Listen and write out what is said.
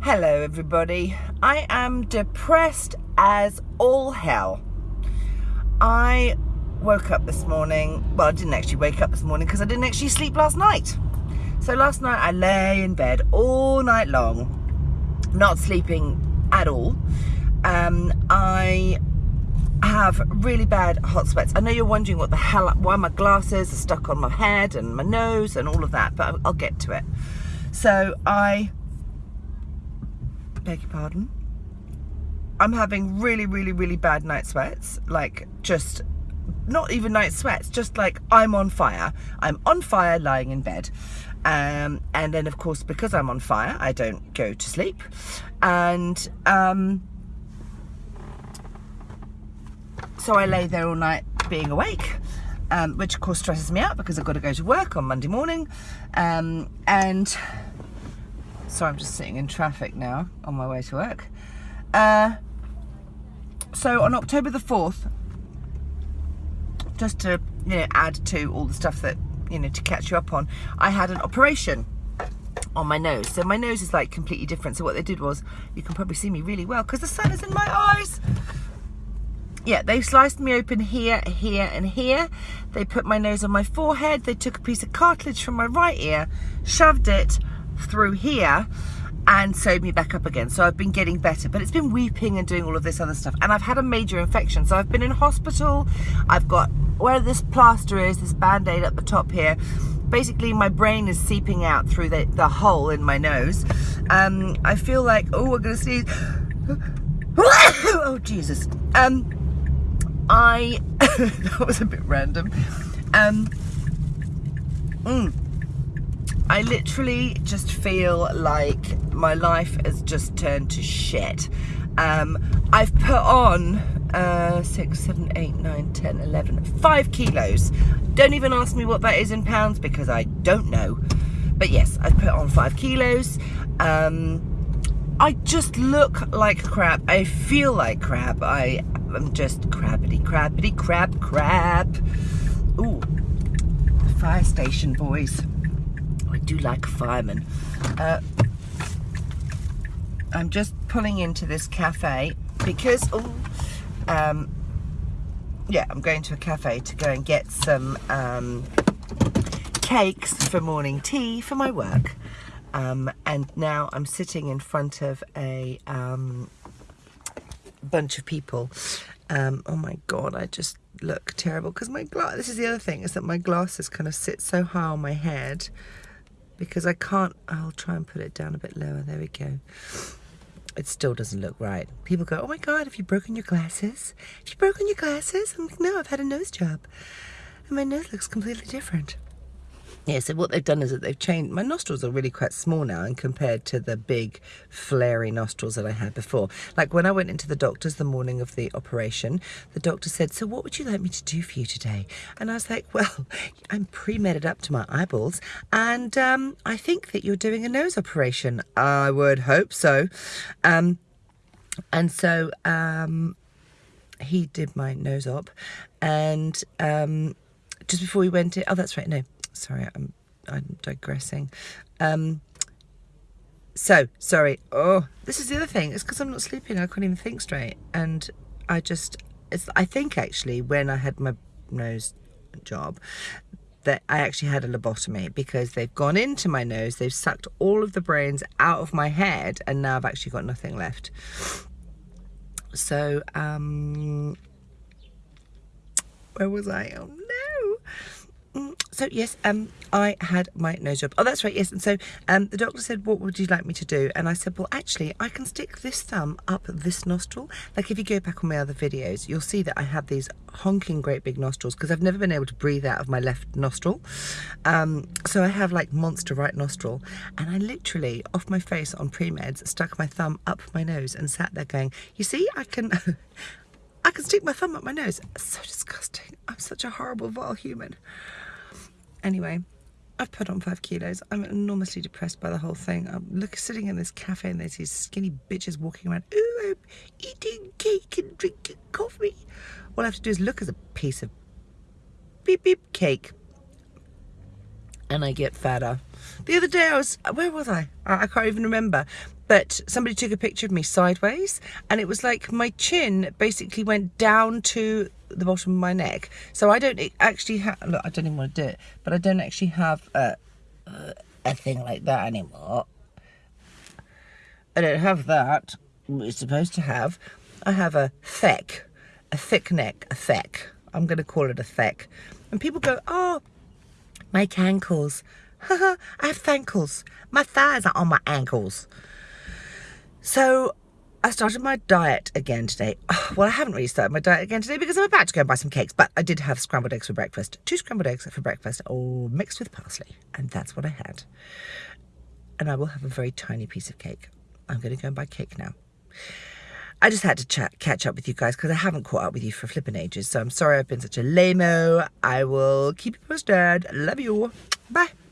Hello everybody. I am depressed as all hell. I woke up this morning, well I didn't actually wake up this morning because I didn't actually sleep last night. So last night I lay in bed all night long, not sleeping at all. Um, I have really bad hot sweats. I know you're wondering what the hell, why my glasses are stuck on my head and my nose and all of that, but I'll get to it. So I, beg your pardon, I'm having really, really, really bad night sweats, like just, not even night sweats, just like I'm on fire. I'm on fire lying in bed. Um, and then of course, because I'm on fire, I don't go to sleep. And, um, so I lay there all night being awake, um, which of course stresses me out because I've got to go to work on Monday morning. Um, and so I'm just sitting in traffic now on my way to work. Uh, so on October the 4th, just to you know add to all the stuff that you know to catch you up on, I had an operation on my nose. So my nose is like completely different. So what they did was, you can probably see me really well because the sun is in my eyes yeah, they sliced me open here, here, and here. They put my nose on my forehead. They took a piece of cartilage from my right ear, shoved it through here, and sewed me back up again. So I've been getting better, but it's been weeping and doing all of this other stuff. And I've had a major infection. So I've been in hospital. I've got where this plaster is, this band-aid at the top here. Basically, my brain is seeping out through the, the hole in my nose. Um, I feel like, oh, we're gonna sneeze. oh, Jesus. Um, I, that was a bit random. Um, mm, I literally just feel like my life has just turned to shit. Um, I've put on uh, 6, 7, 8, 9, 10, 11, 5 kilos. Don't even ask me what that is in pounds because I don't know. But yes, I've put on 5 kilos. Um, I just look like crap. I feel like crap. I I'm just crabbity, crabbity, crab, crab. Ooh, fire station, boys. I do like a fireman. Uh, I'm just pulling into this cafe because, oh, um, yeah, I'm going to a cafe to go and get some um, cakes for morning tea for my work. Um, and now I'm sitting in front of a um, bunch of people. Um, oh my god, I just look terrible because my glass. This is the other thing is that my glasses kind of sit so high on my head because I can't. I'll try and put it down a bit lower. There we go. It still doesn't look right. People go, "Oh my god, have you broken your glasses? Have you broken your glasses?" I'm like, "No, I've had a nose job, and my nose looks completely different." Yeah, so what they've done is that they've changed, my nostrils are really quite small now and compared to the big flary nostrils that I had before. Like when I went into the doctor's the morning of the operation, the doctor said, so what would you like me to do for you today? And I was like, well, I'm pre-medded up to my eyeballs and um, I think that you're doing a nose operation. I would hope so. Um, and so um, he did my nose op and um, just before we went in, oh, that's right, no, sorry, I'm, I'm digressing. Um, so, sorry. Oh, this is the other thing. It's because I'm not sleeping. I can't even think straight. And I just, it's, I think actually when I had my nose job, that I actually had a lobotomy because they've gone into my nose, they've sucked all of the brains out of my head, and now I've actually got nothing left. So, um, where was I? Oh so yes, um, I had my nose job. Oh, that's right, yes. And so um, the doctor said, what would you like me to do? And I said, well, actually, I can stick this thumb up this nostril. Like if you go back on my other videos, you'll see that I have these honking great big nostrils because I've never been able to breathe out of my left nostril. Um, so I have like monster right nostril. And I literally, off my face on pre-meds, stuck my thumb up my nose and sat there going, you see, I can... I can stick my thumb up my nose. So disgusting. I'm such a horrible, vile human. Anyway, I've put on five kilos. I'm enormously depressed by the whole thing. I'm look, sitting in this cafe and there's these skinny bitches walking around. Ooh, I'm eating cake and drinking coffee. All I have to do is look at a piece of beep beep cake. And I get fatter. The other day I was, where was I? I, I can't even remember. but somebody took a picture of me sideways and it was like my chin basically went down to the bottom of my neck. So I don't actually have, look, I don't even want to do it, but I don't actually have uh, uh, a, a thing like that anymore. I don't have that. It's supposed to have. I have a thick, a thick neck, a thick. I'm going to call it a thick. And people go, oh, my ankles. I have ankles. My thighs are on my ankles. So I started my diet again today. Ah, well, I haven't really started my diet again today because I'm about to go and buy some cakes, but I did have scrambled eggs for breakfast. Two scrambled eggs for breakfast, all mixed with parsley. And that's what I had. And I will have a very tiny piece of cake. I'm going to go and buy cake now. I just had to chat, catch up with you guys because I haven't caught up with you for flipping ages. So I'm sorry I've been such a lame -o. I will keep you posted. Love you. Bye.